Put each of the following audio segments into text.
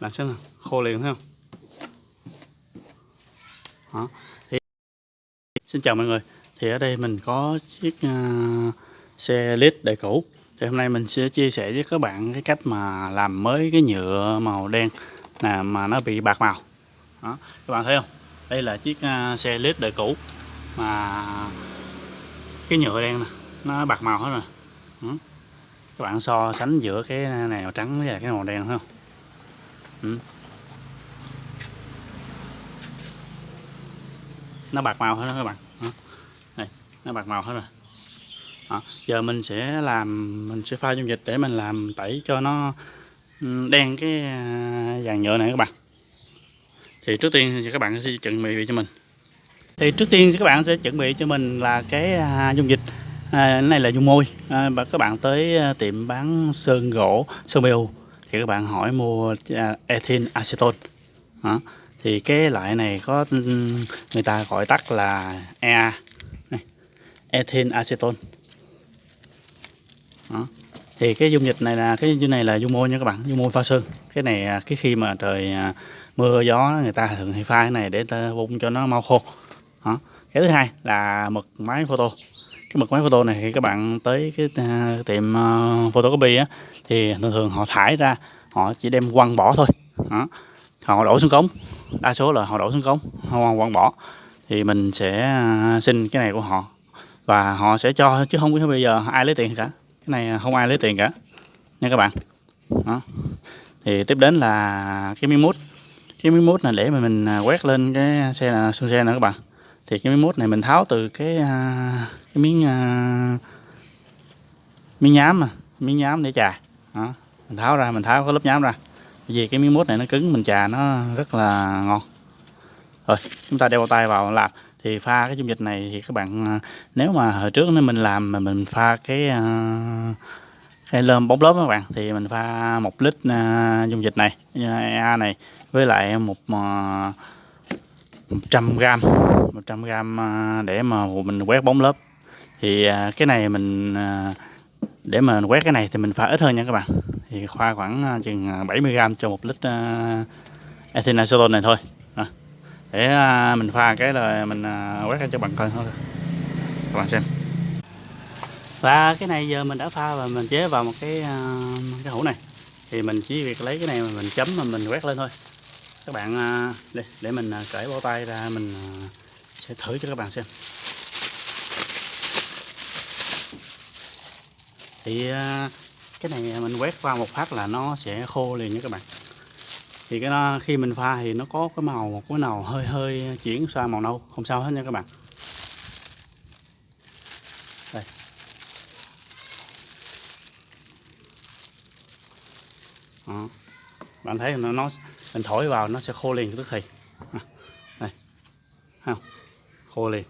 làm xem nào khô liền thấy không? Đó. Thì, xin chào mọi người. Thì ở đây mình có chiếc uh, xe lít đời cũ. Thì hôm nay mình sẽ chia sẻ với các bạn cái cách mà làm mới cái nhựa màu đen là mà nó bị bạc màu. Đó. Các bạn thấy không? Đây là chiếc uh, xe lít đời cũ mà cái nhựa đen nè nó bạc màu hết rồi. Ừ. các bạn so sánh giữa cái này màu trắng với cái màu đen thấy không? Ừ. nó bạc màu hết đó các bạn này Đây, nó bạc màu hết rồi đó. giờ mình sẽ làm mình sẽ pha dung dịch để mình làm tẩy cho nó ừ, đen cái vàng dàn nhựa này các bạn thì trước tiên thì các bạn sẽ chuẩn bị cho mình thì trước tiên các bạn sẽ chuẩn bị cho mình là cái à, dung dịch à, này là dung môi à, và các bạn tới à, tiệm bán sơn gỗ sơn bèo thì các bạn hỏi mua à, ethyl aceton đó. thì cái loại này có người ta gọi tắt là EA này, ethyl aceton đó. thì cái dung dịch này là cái dung này là dung môi nha các bạn dung môi pha sơn cái này à, cái khi mà trời à, mưa gió người ta thường hay pha cái này để ta cho nó mau khô đó. cái thứ hai là mực máy photo cái mực máy photo này thì các bạn tới cái uh, tiệm uh, photocopy á thì thường thường họ thải ra họ chỉ đem quăng bỏ thôi. Đó. họ đổ xuống cống đa số là họ đổ xuống cống họ quăng bỏ. Thì mình sẽ à, xin cái này của họ và họ sẽ cho chứ không biết bây giờ ai lấy tiền cả. Cái này không ai lấy tiền cả nha các bạn. Đó. thì tiếp đến là cái miếng mút. Cái miếng mút này để mà mình quét lên cái xe là xe nữa các bạn thì cái miếng mút này mình tháo từ cái à, cái miếng à, miếng nhám mà, miếng nhám để chà. Đó, mình tháo ra, mình tháo cái lớp nhám ra. Vì cái miếng mút này nó cứng, mình chà nó rất là ngon. Rồi, chúng ta đeo tay vào làm. Thì pha cái dung dịch này thì các bạn à, nếu mà hồi trước nếu mình làm mà mình pha cái cái lơm bóng lớp các bạn, thì mình pha một lít dung dịch này EA này, với lại một 100 gram 100 gram à, để mà mình quét bóng lớp. Thì à, cái này mình à, để mà quét cái này thì mình pha ít hơn nha các bạn. Thì khoa khoảng chừng 70 gram cho một lít ethanol này thôi. Để mình pha cái là mình quét cho bằng coi thôi. Các bạn xem. Và cái này giờ mình đã pha và mình chế vào một cái cái hũ này. Thì mình chỉ việc lấy cái này mà mình chấm mà mình quét lên thôi các bạn à, để, để mình à, cởi bao tay ra mình à, sẽ thử cho các bạn xem. Thì cái này mình quét qua một phát là nó sẽ khô liền nha các bạn. Thì cái nó khi mình pha thì nó có cái màu một cái màu hơi hơi chuyển sang màu nâu không sao hết nha các bạn. Đây. Đó bạn thấy nó, nó mình thổi vào nó sẽ khô liền tức thì à, đây. Không? Khô liền.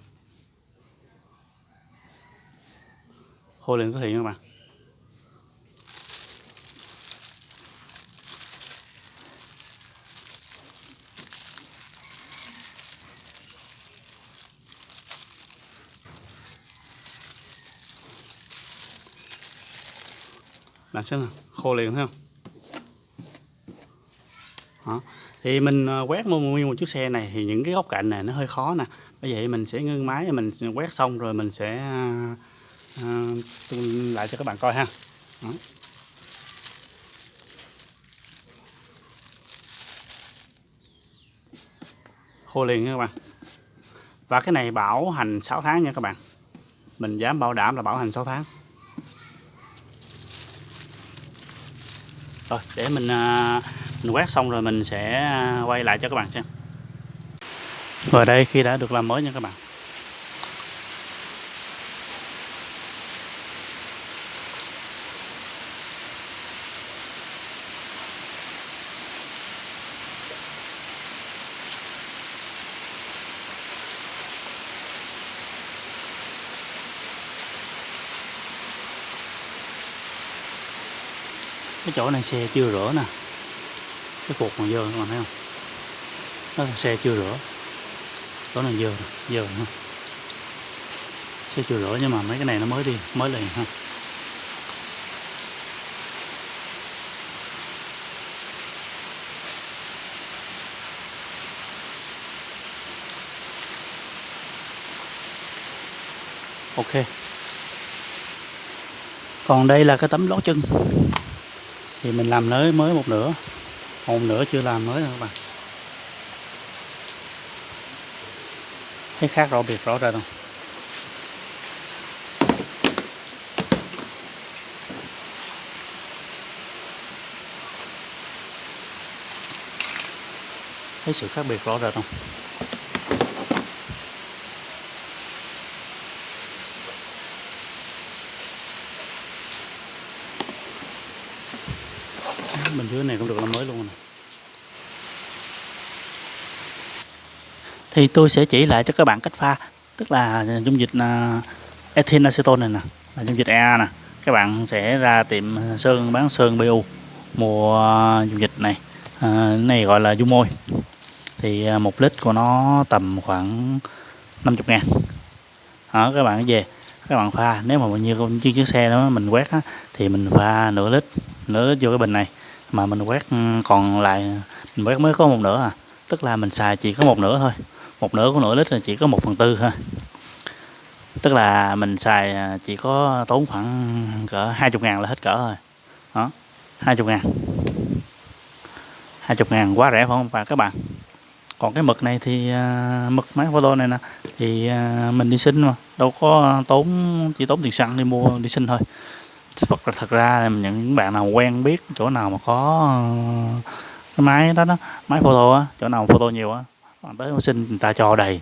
Khô liền tức thì các bạn. Bạn xem nào khô liền thấy không đó thì mình ờ, quét nguyên một chiếc xe này thì những cái góc cạnh này nó hơi khó nè. Bởi vậy mình sẽ ngưng máy mình quét xong rồi mình sẽ uh, lại cho các bạn coi ha. Đó. khô liền nha các bạn. Và cái này bảo hành 6 tháng nha các bạn. Mình dám bảo đảm là bảo hành 6 tháng. Rồi để mình uh, mình quét xong rồi mình sẽ à, quay lại cho các bạn xem. Và đây, khi đã được làm mới nha các bạn. Cái chỗ này xe chưa rửa nè cái cột còn dơ các bạn thấy không? Đó là xe chưa rửa. Đó là dơ dơ ha xe chưa rửa nhưng mà mấy cái này nó mới đi, mới liền ha. Ok. Còn đây là cái tấm lót chân. Thì mình làm nới mới một nửa một nữa chưa làm mới nữa các bạn? Thấy khác rõ biệt rõ ra không? Thấy sự khác biệt rõ rệt không? Bình dưới này cũng được làm mới luôn này. Thì tôi sẽ chỉ lại cho các bạn cách pha tức là dung dịch à, uh, ethylene acetone này nè là dung dịch EA nè. Các bạn sẽ ra tiệm sơn bán sơn BU mua à, dung dịch này. À, này gọi là dung môi. Thì à, một lít của nó tầm khoảng 50 ngàn. Đó các bạn về các bạn pha. Nếu mà như chiếc chiếc xe đó mình quét á, thì mình pha nửa lít nửa lít vô cái bình này. Mà mình quét ừ, còn lại mình quét mới có một nửa à. Tức là mình xài chỉ có một nửa thôi một nửa của nửa lít là chỉ có một phần tư thôi. Tức là mình xài à, chỉ có tốn khoảng cỡ 20 ngàn là hết cỡ rồi. Đó 20 ngàn. 20 ngàn quá rẻ phải không? Và các bạn còn cái mực này thì uh, mực máy photo này nè thì uh, mình đi xin mà đâu có tốn chỉ tốn tiền xăng đi mua đi xin thôi. Thật, thật ra là những bạn nào quen biết chỗ nào mà có uh, cái máy đó đó máy photo á chỗ nào photo nhiều á bạn tới xin người ta cho đầy.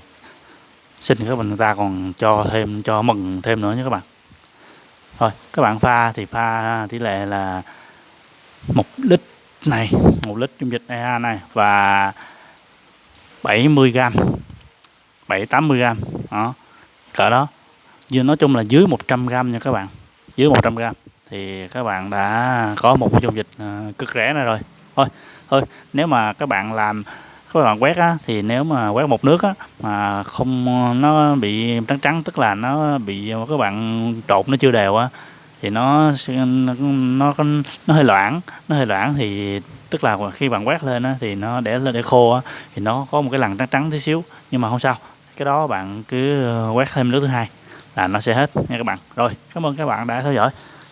Xin các bạn người ta còn cho thêm, cho mừng thêm nữa nha các bạn. Thôi, các bạn pha thì pha tỷ lệ là một lít này, một lít dung dịch EA này và 70 gram 7 80 gram đó, cỡ đó. Nhưng nói chung là dưới 100 gram nha các bạn, dưới 100 gram thì các bạn đã có một cái dung dịch ờ, cực rẻ này rồi. Thôi thôi, nếu mà các bạn làm các bạn quét á, thì nếu mà quét một nước á, mà không nó bị trắng trắng tức là nó bị các bạn trộn nó chưa đều á thì nó nó nó, nó hơi loãng nó hơi loãng thì tức là khi bạn quét lên á, thì nó để lên để khô á, thì nó có một cái lằn trắng trắng tí xíu nhưng mà không sao. Cái đó bạn cứ ờ, quét thêm nước thứ hai là nó sẽ hết nha các bạn. Rồi cảm ơn các bạn đã theo dõi.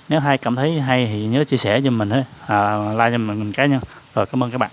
Nếu hay cảm thấy hay thì nhớ chia sẻ cho mình à, like cho mình cá nhân rồi cảm ơn các bạn.